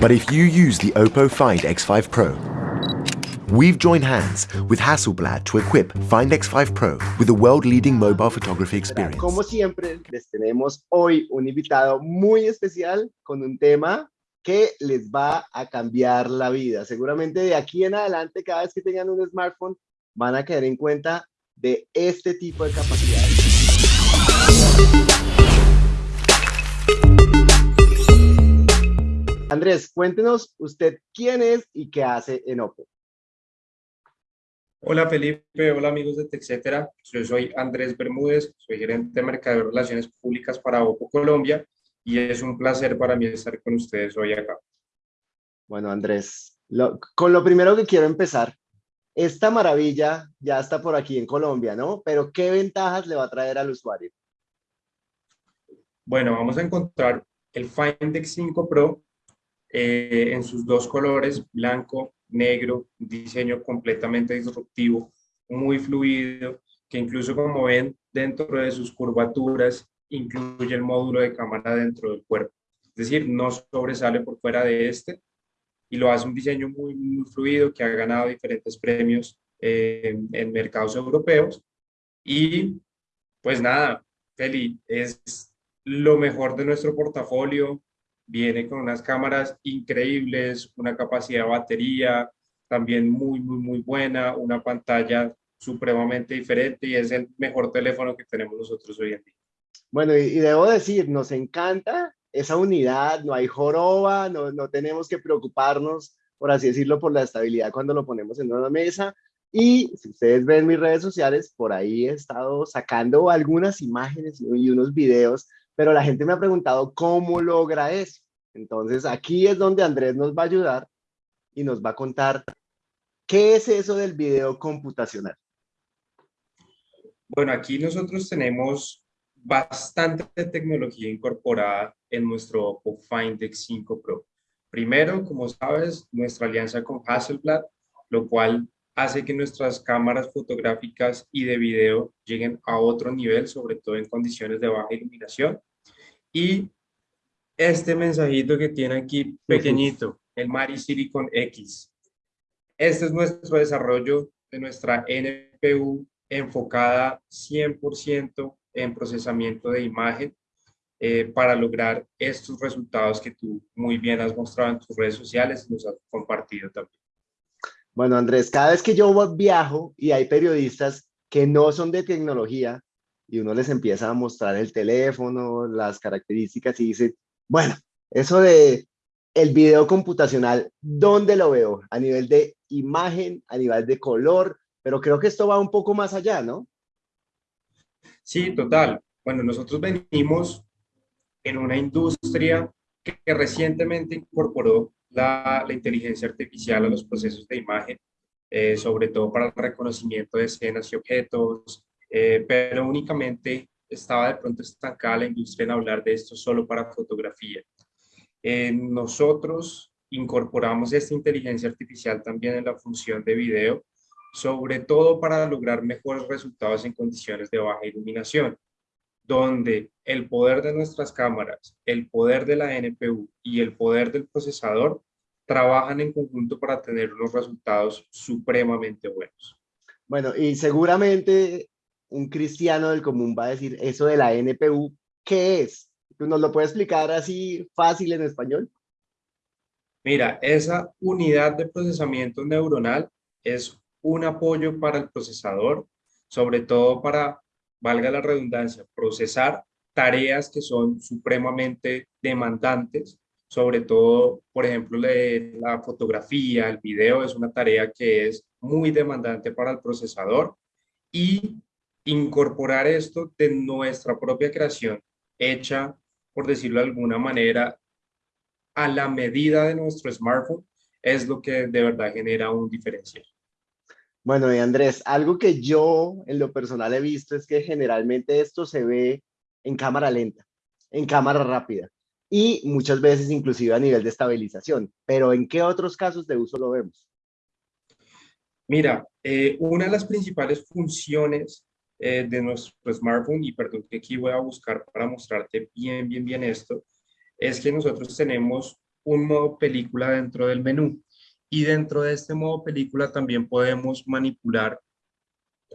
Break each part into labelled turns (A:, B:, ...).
A: But if you use the Oppo Find X5 Pro, we've joined hands with Hasselblad to equip Find X5 Pro with a world-leading mobile photography experience.
B: Como siempre, les tenemos hoy un invitado muy especial con un tema que les va a cambiar la vida. Seguramente de aquí en adelante, cada vez que tengan un smartphone, van a caer en cuenta de este tipo de capacidades. Andrés, cuéntenos usted quién es y qué hace en Oppo.
C: Hola Felipe, hola amigos de TechCetera. Yo soy Andrés Bermúdez, soy gerente de Mercado de Relaciones Públicas para Oppo Colombia y es un placer para mí estar con ustedes hoy acá.
B: Bueno Andrés, con lo primero que quiero empezar, esta maravilla ya está por aquí en Colombia, ¿no? Pero ¿qué ventajas le va a traer al usuario?
C: Bueno, vamos a encontrar el Find X5 Pro eh, en sus dos colores, blanco, negro, diseño completamente disruptivo, muy fluido, que incluso como ven dentro de sus curvaturas incluye el módulo de cámara dentro del cuerpo. Es decir, no sobresale por fuera de este y lo hace un diseño muy, muy fluido que ha ganado diferentes premios eh, en mercados europeos. Y pues nada, Feli, es lo mejor de nuestro portafolio, viene con unas cámaras increíbles, una capacidad de batería también muy, muy, muy buena, una pantalla supremamente diferente y es el mejor teléfono que tenemos nosotros hoy en día.
B: Bueno, y, debo decir, nos encanta esa unidad, no hay joroba, no, no tenemos que preocuparnos, por así decirlo, por la estabilidad cuando lo ponemos en una mesa. Y si ustedes ven mis redes sociales, por ahí he estado sacando algunas imágenes y unos videos pero la gente me ha preguntado cómo logra eso. Entonces aquí es donde Andrés nos va a ayudar y nos va a contar qué es eso del video computacional.
C: Bueno, aquí nosotros tenemos bastante tecnología incorporada en nuestro Find X5 Pro. Primero, como sabes, nuestra alianza con Hasselblad, lo cual hace que nuestras cámaras fotográficas y de video lleguen a otro nivel, sobre todo en condiciones de baja iluminación. Y este mensajito que tiene aquí pequeñito, el Mari Silicon X. Este es nuestro desarrollo de nuestra NPU enfocada 100% en procesamiento de imagen eh, para lograr estos resultados que tú muy bien has mostrado en tus redes sociales y nos has compartido también.
B: Bueno, Andrés, cada vez que yo viajo y hay periodistas que no son de tecnología y uno les empieza a mostrar el teléfono, las características y dice, bueno, eso de el video computacional, ¿dónde lo veo? A nivel de imagen, a nivel de color, pero creo que esto va un poco más allá, ¿no?
C: Sí, total. Bueno, nosotros venimos en una industria que, que recientemente incorporó la, inteligencia artificial a los procesos de imagen, eh, sobre todo para el reconocimiento de escenas y objetos, eh, pero únicamente estaba de pronto estancada la industria en hablar de esto solo para fotografía. Eh, nosotros incorporamos esta inteligencia artificial también en la función de video, sobre todo para lograr mejores resultados en condiciones de baja iluminación donde el poder de nuestras cámaras, el poder de la NPU y el poder del procesador trabajan en conjunto para tener unos resultados supremamente buenos.
B: Bueno, y seguramente un cristiano del común va a decir eso de la NPU, ¿qué es? ¿Nos lo puede explicar así fácil en español?
C: Mira, esa unidad de procesamiento neuronal es un apoyo para el procesador, sobre todo para valga la redundancia, procesar tareas que son supremamente demandantes, sobre todo, por ejemplo, la fotografía, el video es una tarea que es muy demandante para el procesador y incorporar esto de nuestra propia creación, hecha, por decirlo de alguna manera, a la medida de nuestro smartphone, es lo que de verdad genera un diferencial.
B: Bueno, y Andrés, algo que yo en lo personal he visto es que generalmente esto se ve en cámara lenta, en cámara rápida y muchas veces inclusive a nivel de estabilización. Pero ¿en qué otros casos de uso lo vemos?
C: Mira, eh, una de las principales funciones eh, de nuestro smartphone, y perdón que aquí voy a buscar para mostrarte bien, bien, bien esto, es que nosotros tenemos un modo película dentro del menú. Y dentro de este modo película también podemos manipular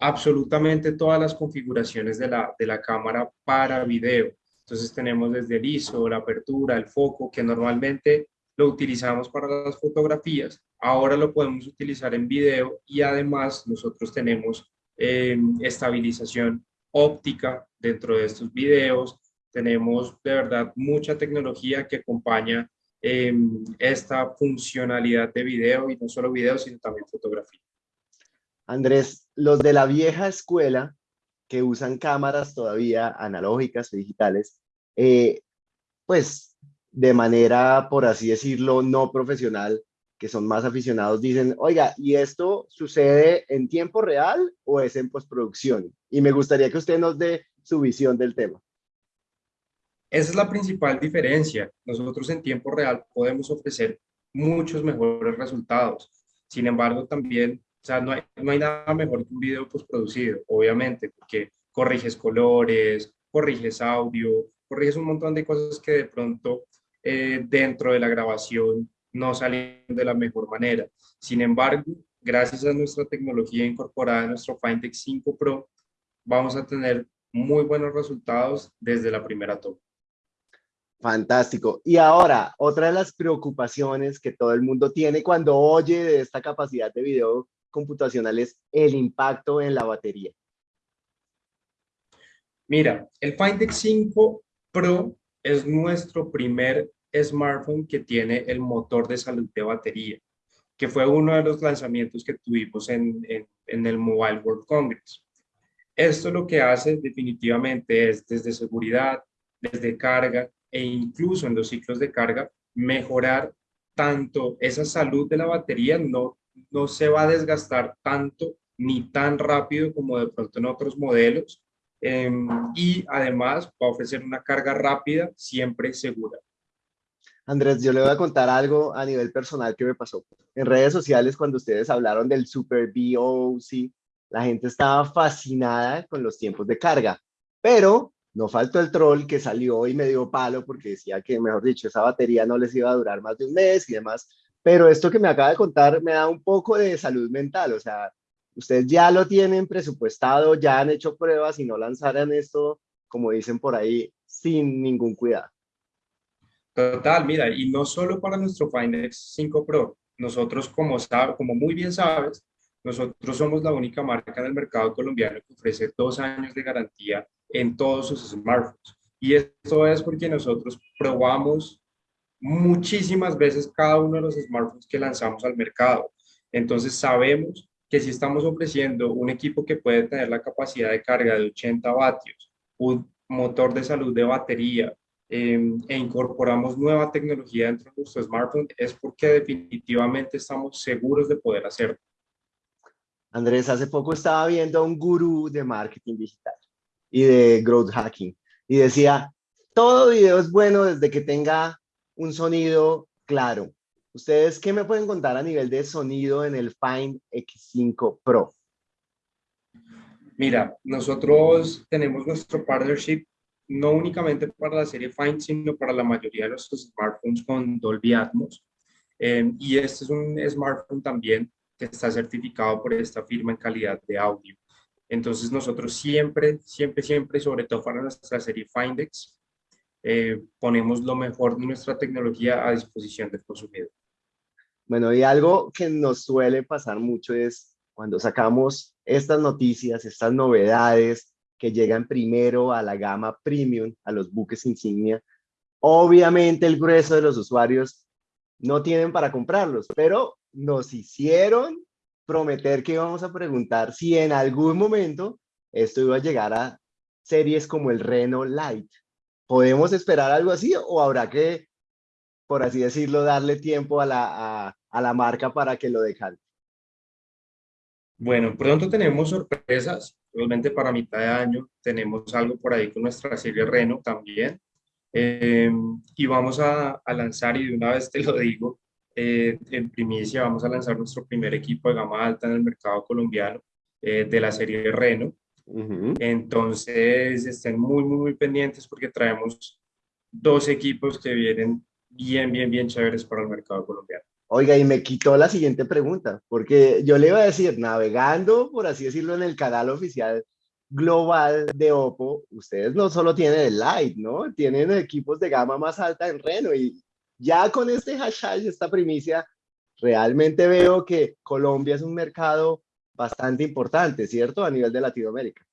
C: absolutamente todas las configuraciones de la, de la cámara para video. Entonces tenemos desde el ISO, la apertura, el foco, que normalmente lo utilizamos para las fotografías, ahora lo podemos utilizar en video y además nosotros tenemos em, estabilización óptica dentro de estos videos, tenemos de verdad mucha tecnología que acompaña em, esta funcionalidad de video y no solo video, sino también fotografía.
B: Andrés, los de la vieja escuela que usan cámaras todavía analógicas o digitales, eh, pues de manera, por así decirlo, no profesional, que son más aficionados, dicen, oiga, ¿y esto sucede en tiempo real o es en postproducción? Y me gustaría que usted nos dé su visión del tema.
C: Esa es la principal diferencia. Nosotros en tiempo real podemos ofrecer muchos mejores resultados. Sin embargo, también, o sea, no hay, no hay nada mejor que un video postproducido, obviamente, porque corriges colores, corriges audio, corriges un montón de cosas que de pronto eh, dentro de la grabación no salen de la mejor manera. Sin embargo, gracias a nuestra tecnología incorporada en nuestro Findex 5 Pro, vamos a tener muy buenos resultados desde la primera toma.
B: Fantástico. Y ahora, otra de las preocupaciones que todo el mundo tiene cuando oye de esta capacidad de video computacional es el impacto en la batería.
C: Mira, el Findex 5 Pro es nuestro primer smartphone que tiene el motor de salud de batería, que fue uno de los lanzamientos que tuvimos en, en, el Mobile World Congress. Esto lo que hace definitivamente es desde seguridad, desde carga e incluso en los ciclos de carga, mejorar tanto esa salud de la batería, no, no se va a desgastar tanto ni tan rápido como de pronto en otros modelos, Em, y además va a ofrecer una carga rápida, siempre segura.
B: Andrés, yo le voy a contar algo a nivel personal que me pasó. En redes sociales, cuando ustedes hablaron del Super BOC, la gente estaba fascinada con los tiempos de carga, pero no faltó el troll que salió y me dio palo porque decía que, mejor dicho, esa batería no les iba a durar más de un mes y demás. Pero esto que me acaba de contar me da un poco de salud mental, o sea, ustedes ya lo tienen presupuestado, ya han hecho pruebas y no lanzaran esto, como dicen por ahí, sin ningún cuidado.
C: Total, mira, y no solo para nuestro Finex 5 Pro, nosotros como, como muy bien sabes, nosotros somos la única marca en el mercado colombiano que ofrece dos años de garantía en todos sus smartphones. Y esto es porque nosotros probamos muchísimas veces cada uno de los smartphones que lanzamos al mercado. Entonces sabemos que si estamos ofreciendo un equipo que puede tener la capacidad de carga de 80 vatios, un motor de salud de batería, em, e incorporamos nueva tecnología dentro de nuestro smartphone, es porque definitivamente estamos seguros de poder hacerlo.
B: Andrés, hace poco estaba viendo a un gurú de marketing digital y de growth hacking y decía, todo video es bueno desde que tenga un sonido claro, ¿Ustedes qué me pueden contar a nivel de sonido en el Find X5 Pro?
C: Mira, nosotros tenemos nuestro partnership no únicamente para la serie Find, sino para la mayoría de nuestros smartphones con Dolby Atmos. Eh, y este es un smartphone también que está certificado por esta firma en calidad de audio. Entonces nosotros siempre, siempre, siempre, sobre todo para nuestra serie Findex, eh, ponemos lo mejor de nuestra tecnología a disposición del consumidor.
B: Bueno, y algo que nos suele pasar mucho es cuando sacamos estas noticias, estas novedades que llegan primero a la gama premium, a los buques insignia, obviamente el grueso de los usuarios no tienen para comprarlos, pero nos hicieron prometer que íbamos a preguntar si en algún momento esto iba a llegar a series como el Reno Light. ¿Podemos esperar algo así o habrá que, por así decirlo, darle tiempo a la, a, la marca para que lo dejan?
C: Bueno, pronto tenemos sorpresas, realmente para mitad de año tenemos algo por ahí con nuestra serie Reno también. Em, y vamos a, lanzar, y de una vez te lo digo, eh, en primicia vamos a lanzar nuestro primer equipo de gama alta en el mercado colombiano eh, de la serie Reno. Entonces estén muy, muy, muy pendientes porque traemos dos equipos que vienen bien, bien, bien chéveres para el mercado colombiano.
B: Oiga, y me quitó la siguiente pregunta, porque yo le iba a decir, navegando, por así decirlo, en el canal oficial global de Oppo, ustedes no solo tienen el Lite, ¿no? Tienen equipos de gama más alta en Reno y ya con este hashtag, esta primicia, realmente veo que Colombia es un mercado bastante importante, ¿cierto? A nivel de Latinoamérica.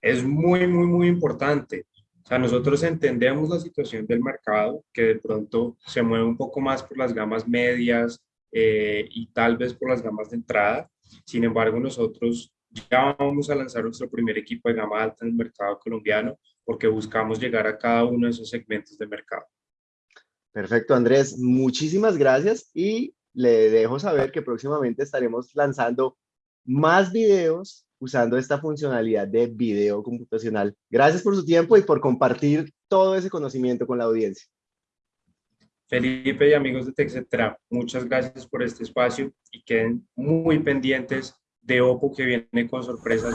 C: Es muy, muy, muy importante. O sea, nosotros entendemos la situación del mercado, que de pronto se mueve un poco más por las gamas medias eh, y tal vez por las gamas de entrada. Sin embargo, nosotros ya vamos a lanzar nuestro primer equipo de gama alta en el mercado colombiano porque buscamos llegar a cada uno de esos segmentos de mercado.
B: Perfecto, Andrés. Muchísimas gracias y le dejo saber que próximamente estaremos lanzando más videos usando esta funcionalidad de video computacional. Gracias por su tiempo y por compartir todo ese conocimiento con la audiencia.
C: Felipe y amigos de TechCetra, muchas gracias por este espacio y queden muy pendientes de Oppo que viene con sorpresas